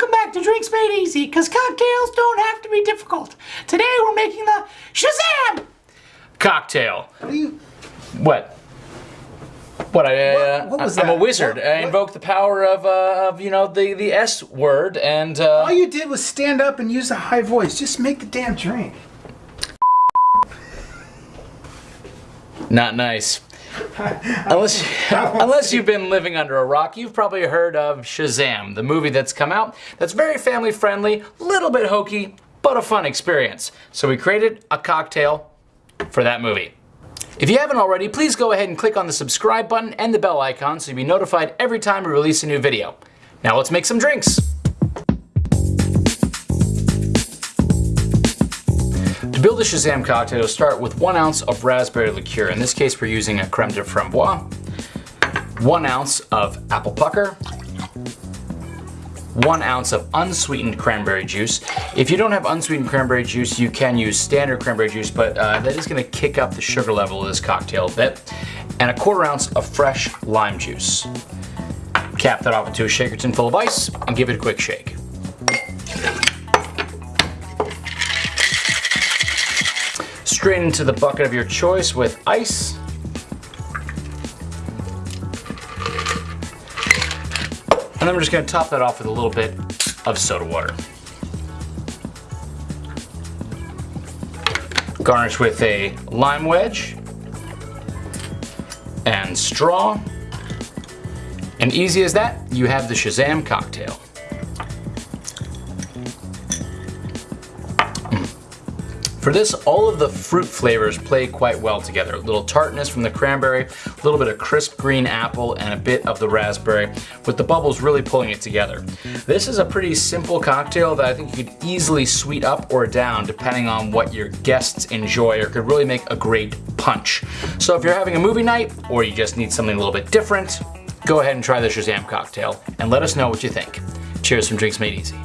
Welcome back to Drinks Made Easy, because cocktails don't have to be difficult. Today we're making the Shazam! Cocktail. What you? What? What? I, uh, What- what was I'm a wizard. What- I what- invoke the power of, uh, of you know, the the S word, and uh, All you did was stand up and use a high voice. Just make the damn drink. not nice. unless, unless you've been living under a rock, you've probably heard of Shazam, the movie that's come out that's very family friendly, little bit hokey, but a fun experience. So we created a cocktail for that movie. If you haven't already, please go ahead and click on the subscribe button and the bell icon so you'll be notified every time we release a new video. Now let's make some drinks. To build a Shazam cocktail, start with one ounce of raspberry liqueur. In this case, we're using a creme de framboise, one ounce of apple pucker, one ounce of unsweetened cranberry juice. If you don't have unsweetened cranberry juice, you can use standard cranberry juice, but uh, that is gonna kick up the sugar level of this cocktail a bit. And a quarter ounce of fresh lime juice. Cap that off into a shaker tin full of ice and give it a quick shake. Straight into the bucket of your choice with ice. And we're just gonna top that off with a little bit of soda water. Garnish with a lime wedge and straw. And easy as that, you have the Shazam cocktail. For this, all of the fruit flavors play quite well together. A little tartness from the cranberry, a little bit of crisp green apple, and a bit of the raspberry, with the bubbles really pulling it together. This is a pretty simple cocktail that I think you could easily sweet up or down depending on what your guests enjoy or could really make a great punch. So if you're having a movie night or you just need something a little bit different, go ahead and try the Shazam cocktail and let us know what you think. Cheers from Drinks Made Easy.